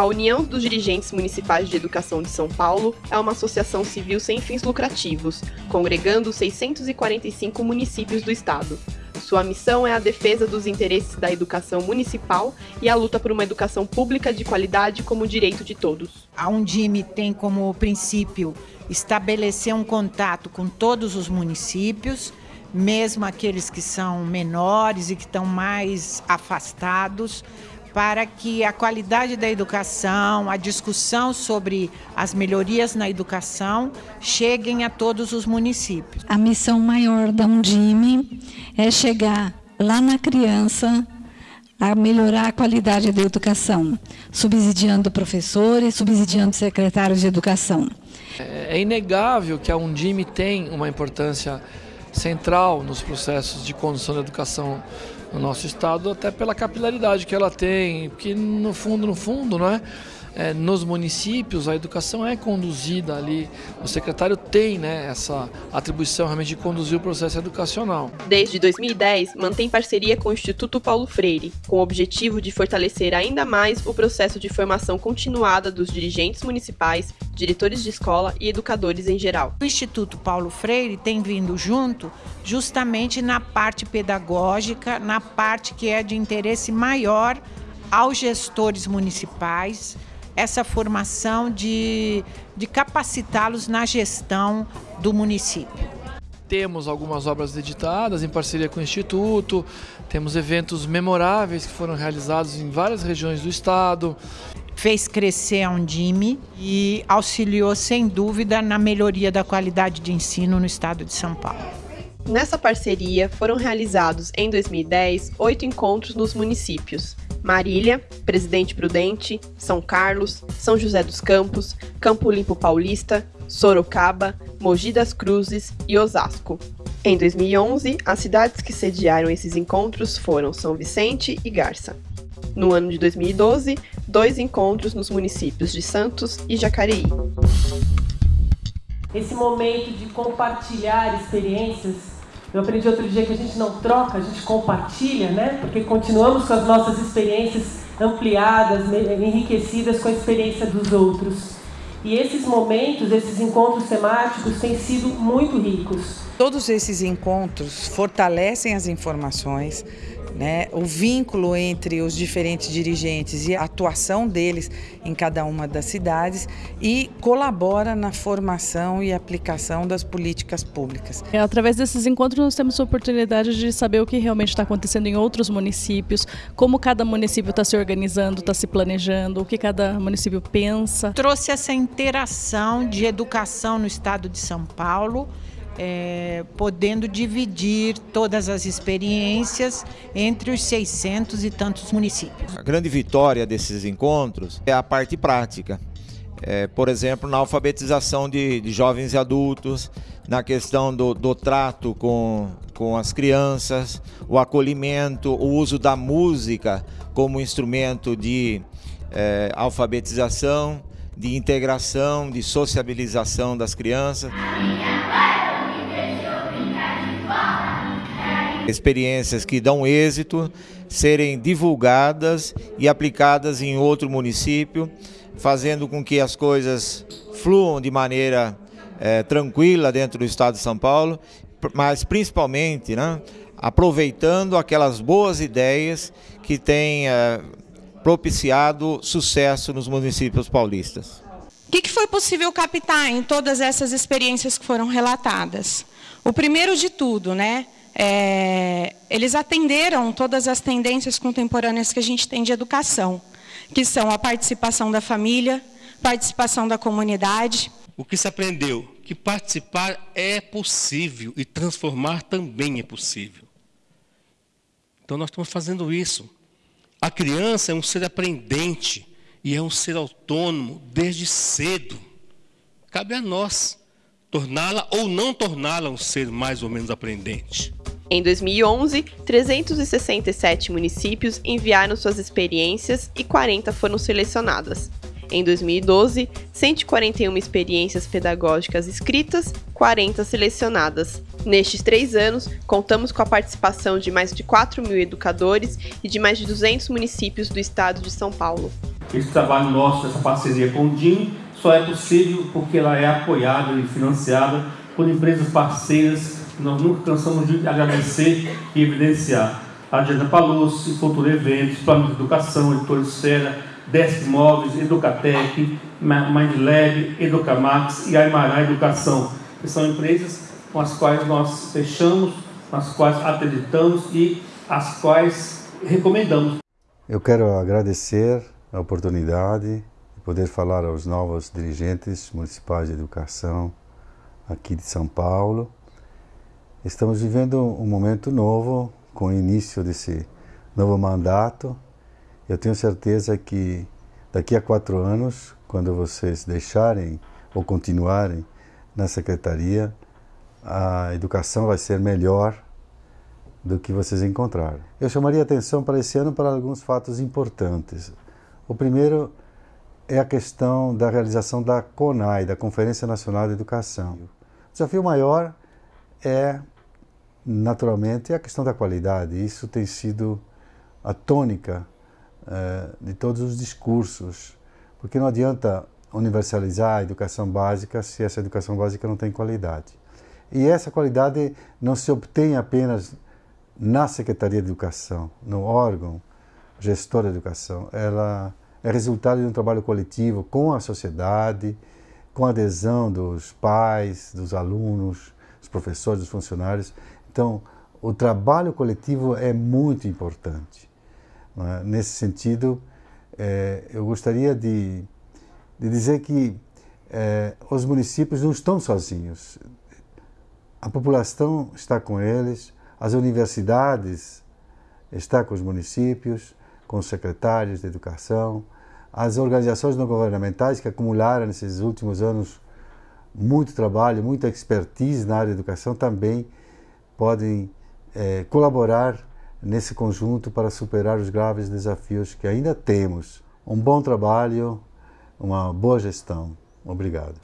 A União dos Dirigentes Municipais de Educação de São Paulo é uma associação civil sem fins lucrativos, congregando 645 municípios do estado. Sua missão é a defesa dos interesses da educação municipal e a luta por uma educação pública de qualidade como direito de todos. A Undime tem como princípio estabelecer um contato com todos os municípios, mesmo aqueles que são menores e que estão mais afastados, para que a qualidade da educação, a discussão sobre as melhorias na educação cheguem a todos os municípios. A missão maior da Undime é chegar lá na criança a melhorar a qualidade da educação, subsidiando professores, subsidiando secretários de educação. É inegável que a Undime tem uma importância central nos processos de condução da educação no nosso estado, até pela capilaridade que ela tem, porque no fundo, no fundo, não é? É, nos municípios a educação é conduzida ali, o secretário tem né, essa atribuição realmente de conduzir o processo educacional. Desde 2010, mantém parceria com o Instituto Paulo Freire, com o objetivo de fortalecer ainda mais o processo de formação continuada dos dirigentes municipais, diretores de escola e educadores em geral. O Instituto Paulo Freire tem vindo junto justamente na parte pedagógica, na parte que é de interesse maior aos gestores municipais, essa formação de, de capacitá-los na gestão do município. Temos algumas obras editadas em parceria com o Instituto, temos eventos memoráveis que foram realizados em várias regiões do estado. Fez crescer a Undime e auxiliou, sem dúvida, na melhoria da qualidade de ensino no estado de São Paulo. Nessa parceria, foram realizados, em 2010, oito encontros nos municípios, Marília, Presidente Prudente, São Carlos, São José dos Campos, Campo Limpo Paulista, Sorocaba, Mogi das Cruzes e Osasco. Em 2011, as cidades que sediaram esses encontros foram São Vicente e Garça. No ano de 2012, dois encontros nos municípios de Santos e Jacareí. Esse momento de compartilhar experiências eu aprendi outro dia que a gente não troca, a gente compartilha, né? Porque continuamos com as nossas experiências ampliadas, enriquecidas com a experiência dos outros. E esses momentos, esses encontros temáticos têm sido muito ricos. Todos esses encontros fortalecem as informações, né, o vínculo entre os diferentes dirigentes e a atuação deles em cada uma das cidades e colabora na formação e aplicação das políticas públicas. É, através desses encontros nós temos a oportunidade de saber o que realmente está acontecendo em outros municípios, como cada município está se organizando, está se planejando, o que cada município pensa. Trouxe essa interação de educação no estado de São Paulo é, podendo dividir todas as experiências entre os 600 e tantos municípios. A grande vitória desses encontros é a parte prática. É, por exemplo, na alfabetização de, de, jovens e adultos, na questão do, do trato com, com as crianças, o acolhimento, o uso da música como instrumento de é, alfabetização, de integração, de sociabilização das crianças. Experiências que dão êxito serem divulgadas e aplicadas em outro município, fazendo com que as coisas fluam de maneira é, tranquila dentro do estado de São Paulo, mas principalmente né, aproveitando aquelas boas ideias que têm é, propiciado sucesso nos municípios paulistas. O que, que foi possível captar em todas essas experiências que foram relatadas? O primeiro de tudo, né? É, eles atenderam todas as tendências contemporâneas que a gente tem de educação, que são a participação da família, participação da comunidade. O que se aprendeu? Que participar é possível e transformar também é possível. Então nós estamos fazendo isso. A criança é um ser aprendente e é um ser autônomo desde cedo. Cabe a nós torná-la ou não torná-la um ser mais ou menos aprendente. Em 2011, 367 municípios enviaram suas experiências e 40 foram selecionadas. Em 2012, 141 experiências pedagógicas escritas, 40 selecionadas. Nestes três anos, contamos com a participação de mais de 4 mil educadores e de mais de 200 municípios do estado de São Paulo. Esse trabalho nosso, essa parceria com o DIN, só é possível porque ela é apoiada e financiada por empresas parceiras nós nunca cansamos de agradecer e evidenciar. A Agenda Palucci, Cultura Eventos, Plano de Educação, Editor Esfera, Desk Móveis, Educatec, MindLab, Educamax e Aymara Educação, que são empresas com as quais nós fechamos, com as quais acreditamos e as quais recomendamos. Eu quero agradecer a oportunidade de poder falar aos novos dirigentes municipais de educação aqui de São Paulo. Estamos vivendo um momento novo com o início desse novo mandato. Eu tenho certeza que daqui a quatro anos, quando vocês deixarem ou continuarem na secretaria, a educação vai ser melhor do que vocês encontraram. Eu chamaria atenção para esse ano para alguns fatos importantes. O primeiro é a questão da realização da CONAI, da Conferência Nacional de Educação. O desafio maior é, naturalmente, a questão da qualidade. Isso tem sido a tônica eh, de todos os discursos, porque não adianta universalizar a educação básica se essa educação básica não tem qualidade. E essa qualidade não se obtém apenas na Secretaria de Educação, no órgão gestor da educação. Ela é resultado de um trabalho coletivo com a sociedade, com a adesão dos pais, dos alunos, dos professores, dos funcionários. Então, o trabalho coletivo é muito importante. É? Nesse sentido, é, eu gostaria de, de dizer que é, os municípios não estão sozinhos. A população está com eles, as universidades estão com os municípios, com os secretários de educação, as organizações não governamentais que acumularam nesses últimos anos muito trabalho, muita expertise na área da educação também podem é, colaborar nesse conjunto para superar os graves desafios que ainda temos. Um bom trabalho, uma boa gestão. Obrigado.